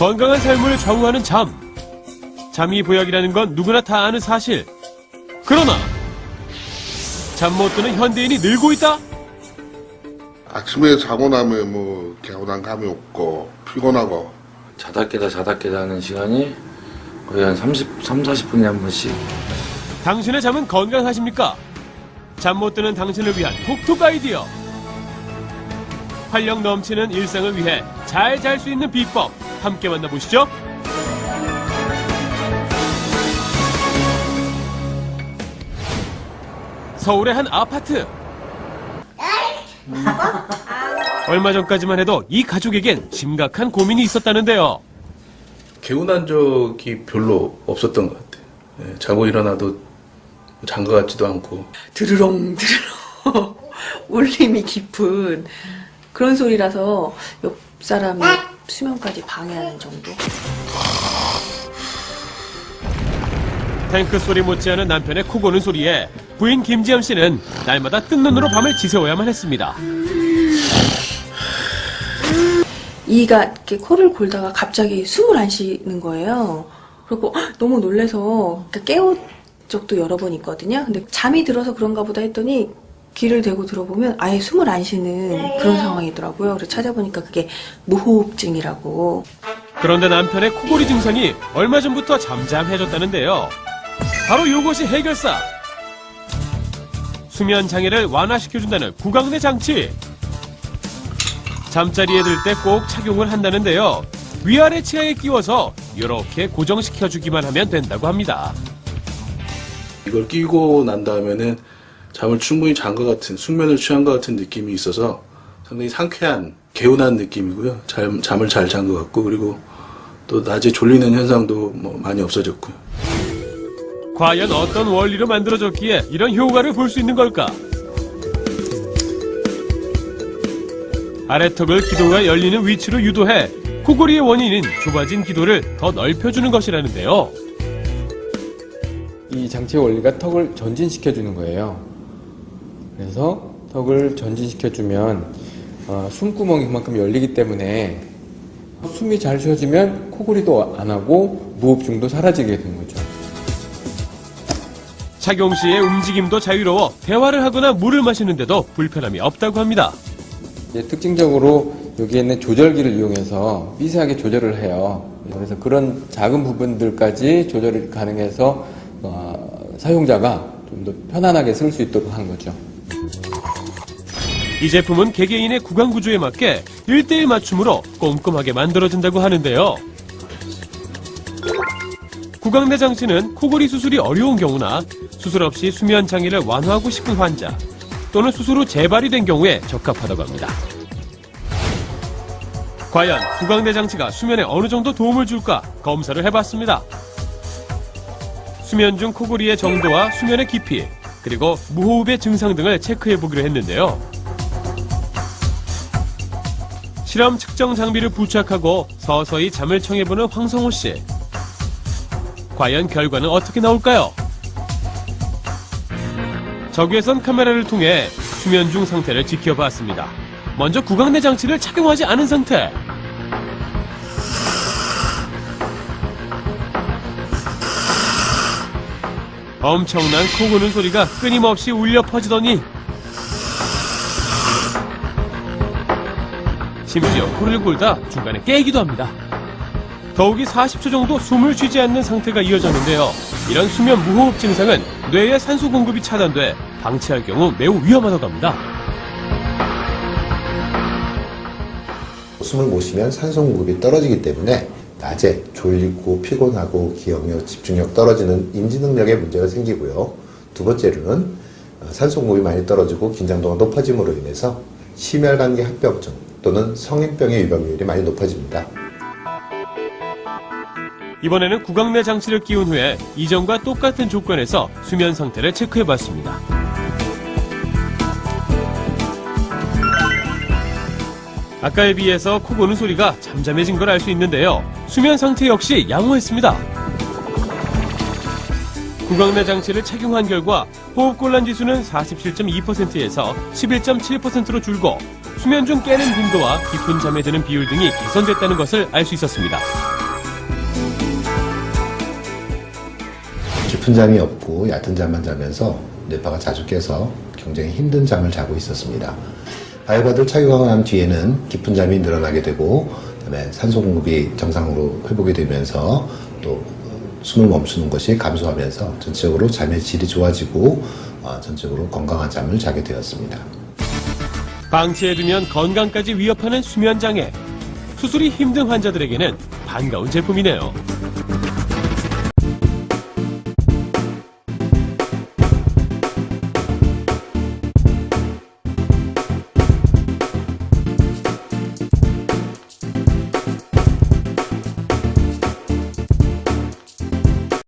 건강한 삶을 좌우하는 잠. 잠이 보약이라는 건 누구나 다 아는 사실. 그러나 잠 못 드는 현대인이 늘고 있다? 아침에 자고 나면 뭐 개운한 감이 없고 피곤하고 자다 깨다 자다 깨다 하는 시간이 거의 한 30, 3, 40분에 한 번씩 당신의 잠은 건강하십니까? 잠 못 드는 당신을 위한 톡톡 아이디어. 활력 넘치는 일상을 위해 잘 잘 수 있는 비법 함께 만나보시죠. 서울의 한 아파트. 얼마 전까지만 해도 이 가족에겐 심각한 고민이 있었다는데요. 개운한 적이 별로 없었던 것 같아요. 예, 자고 일어나도 장가 같지도 않고 드르렁 드르렁 울림이 깊은 그런 소리라서 옆 사람의 수면까지 방해하는 정도. 탱크 소리 못지않은 남편의 코 고는 소리에 부인 김지연 씨는 날마다 뜬 눈으로 밤을 지새워야만 했습니다. 이가 이렇게 코를 골다가 갑자기 숨을 안 쉬는 거예요. 그리고 헉, 너무 놀래서 그러니까 깨운 적도 여러 번 있거든요. 근데 잠이 들어서 그런가 보다 했더니 귀를 대고 들어보면 아예 숨을 안 쉬는 그런 상황이더라고요. 그래서 찾아보니까 그게 무호흡증이라고. 그런데 남편의 코골이 증상이 얼마 전부터 잠잠해졌다는데요. 바로 이것이 해결사. 수면 장애를 완화시켜준다는 구강내 장치. 잠자리에 들 때 꼭 착용을 한다는데요. 위아래 치아에 끼워서 이렇게 고정시켜주기만 하면 된다고 합니다. 이걸 끼고 난 다음에는 잠을 충분히 잔 것 같은 숙면을 취한 것 같은 느낌이 있어서 상당히 상쾌한 개운한 느낌이고요. 잠, 잠을 잘 잔 것 같고 그리고 또 낮에 졸리는 현상도 뭐 많이 없어졌고요. 과연 어떤 원리로 만들어졌기에 이런 효과를 볼 수 있는 걸까? 아래턱을 기도가 열리는 위치로 유도해 코골이의 원인인 좁아진 기도를 더 넓혀주는 것이라는데요. 이 장치의 원리가 턱을 전진시켜주는 거예요. 그래서 턱을 전진시켜주면 어, 숨구멍이 그만큼 열리기 때문에 숨이 잘 쉬어지면 코골이도 안 하고 무호흡증도 사라지게 되는 거죠. 착용 시의 움직임도 자유로워 대화를 하거나 물을 마시는데도 불편함이 없다고 합니다. 이제 특징적으로 여기에 있는 조절기를 이용해서 미세하게 조절을 해요. 그래서 그런 작은 부분들까지 조절이 가능해서 어, 사용자가 좀 더 편안하게 쓸 수 있도록 한 거죠. 이 제품은 개개인의 구강 구조에 맞게 1대1 맞춤으로 꼼꼼하게 만들어진다고 하는데요. 구강내 장치는 코골이 수술이 어려운 경우나 수술 없이 수면 장애를 완화하고 싶은 환자 또는 수술 후 재발이 된 경우에 적합하다고 합니다. 과연 구강내 장치가 수면에 어느 정도 도움을 줄까 검사를 해봤습니다. 수면 중 코골이의 정도와 수면의 깊이 그리고 무호흡의 증상 등을 체크해보기로 했는데요. 실험 측정 장비를 부착하고 서서히 잠을 청해보는 황성호 씨. 과연 결과는 어떻게 나올까요? 적외선 카메라를 통해 수면 중 상태를 지켜봤습니다. 먼저 구강내 장치를 착용하지 않은 상태. 엄청난 코 고는 소리가 끊임없이 울려 퍼지더니 심지어 코를 골다 중간에 깨기도 합니다. 더욱이 40초 정도 숨을 쉬지 않는 상태가 이어졌는데요. 이런 수면 무호흡 증상은 뇌의 산소 공급이 차단돼 방치할 경우 매우 위험하다고 합니다. 숨을 못 쉬면 산소 공급이 떨어지기 때문에 낮에 졸리고 피곤하고 기억력, 집중력 떨어지는 인지 능력에 문제가 생기고요. 두 번째로는 어, 산소 공급이 많이 떨어지고 긴장도가 높아짐으로 인해서 심혈관계 합병증 또는 성인병의 유발률이 많이 높아집니다. 이번에는 구강내 장치를 끼운 후에 이전과 똑같은 조건에서 수면 상태를 체크해봤습니다. 아까에 비해서 코 고는 소리가 잠잠해진 걸 알 수 있는데요. 수면 상태 역시 양호했습니다. 구강내 장치를 착용한 결과 호흡곤란 지수는 47.2%에서 11.7%로 줄고 수면 중 깨는 빈도와 깊은 잠에 드는 비율 등이 개선됐다는 것을 알 수 있었습니다. 깊은 잠이 없고 얕은 잠만 자면서 뇌파가 자주 깨서 굉장히 힘든 잠을 자고 있었습니다. 착용하고 난 뒤에는 깊은 잠이 늘어나게 되고 그다음에 산소 공급이 정상으로 회복이 되면서 또 숨을 멈추는 것이 감소하면서 전체적으로 잠의 질이 좋아지고 어, 전체적으로 건강한 잠을 자게 되었습니다. 방치해두면 건강까지 위협하는 수면 장애. 수술이 힘든 환자들에게는 반가운 제품이네요.